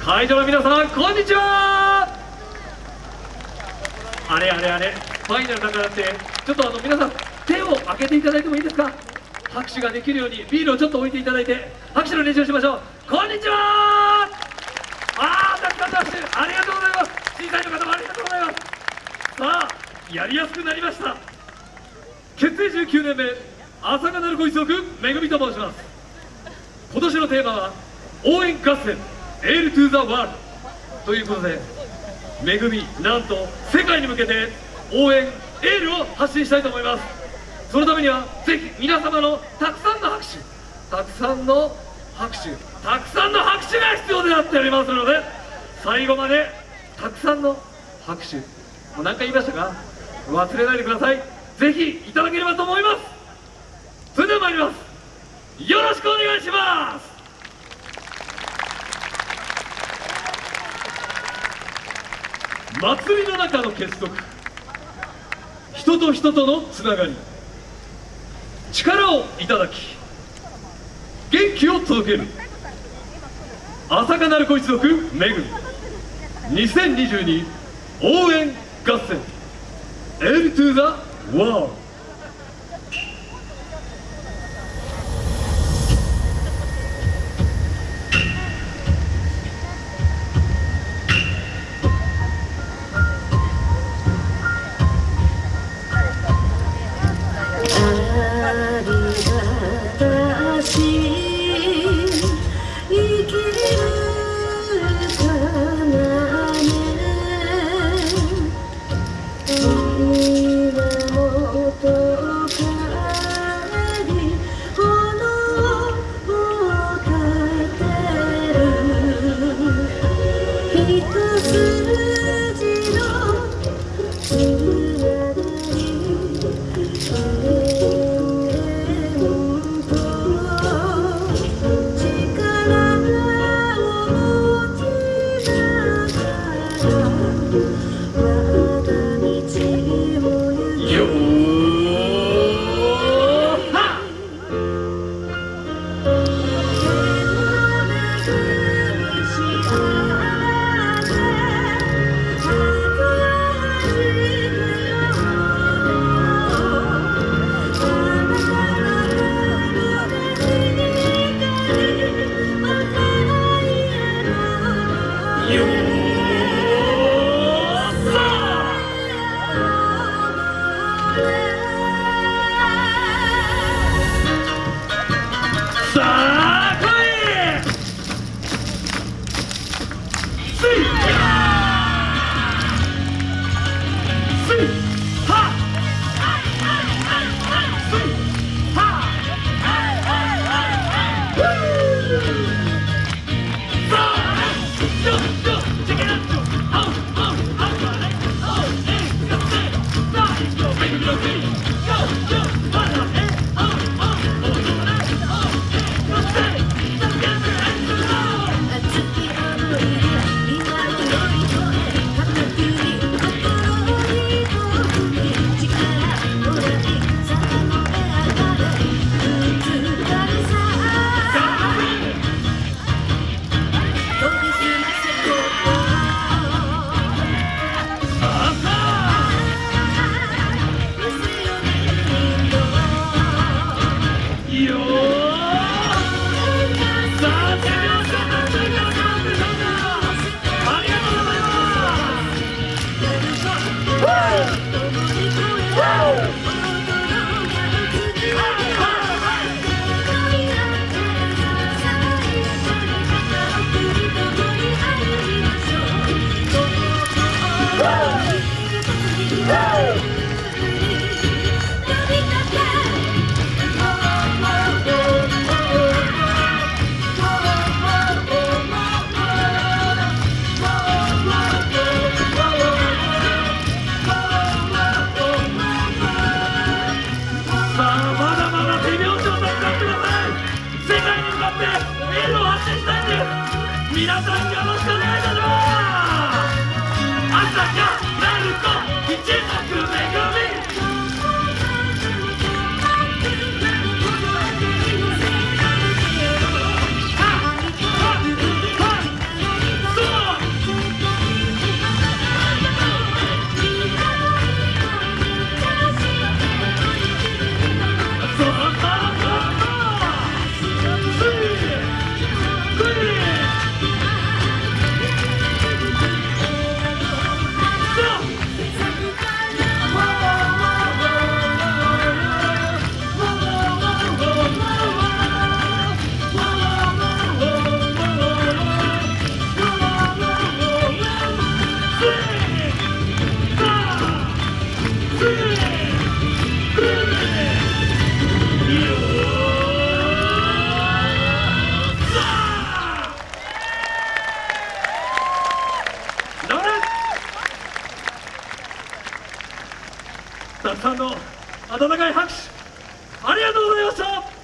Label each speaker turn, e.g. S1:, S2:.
S1: 会場の皆さんこんにちは。あれあれあれファイナルだからってちょっとあの皆さん手を挙げていただいてもいいですか？拍手ができるようにビールをちょっと置いていただいて拍手の練習をしましょう。こんにちは。あーたくさん拍手ありがとうございます。審査員の方もありがとうございます。さあやりやすくなりました。結成19年目朝がなるご一族めぐみと申します。今年のテーマは応援合戦。エールトゥザワールドということでめぐみなんと世界に向けて応援エールを発信したいと思います。そのためにはぜひ皆様のたくさんの拍手たくさんの拍手たくさんの拍手が必要でなっておりますので最後までたくさんの拍手もう何回言いましたか？忘れないでください。ぜひいただければと思います。それでは参ります。よろしくお願いします。祭りの中の結束。人と人とのつながり。力をいただき元気を届ける。朝霞鳴子一族めぐ2022応援合戦。L to the World
S2: り
S1: さあよっよっ皆さんよさんの温かい拍手ありがとうございました。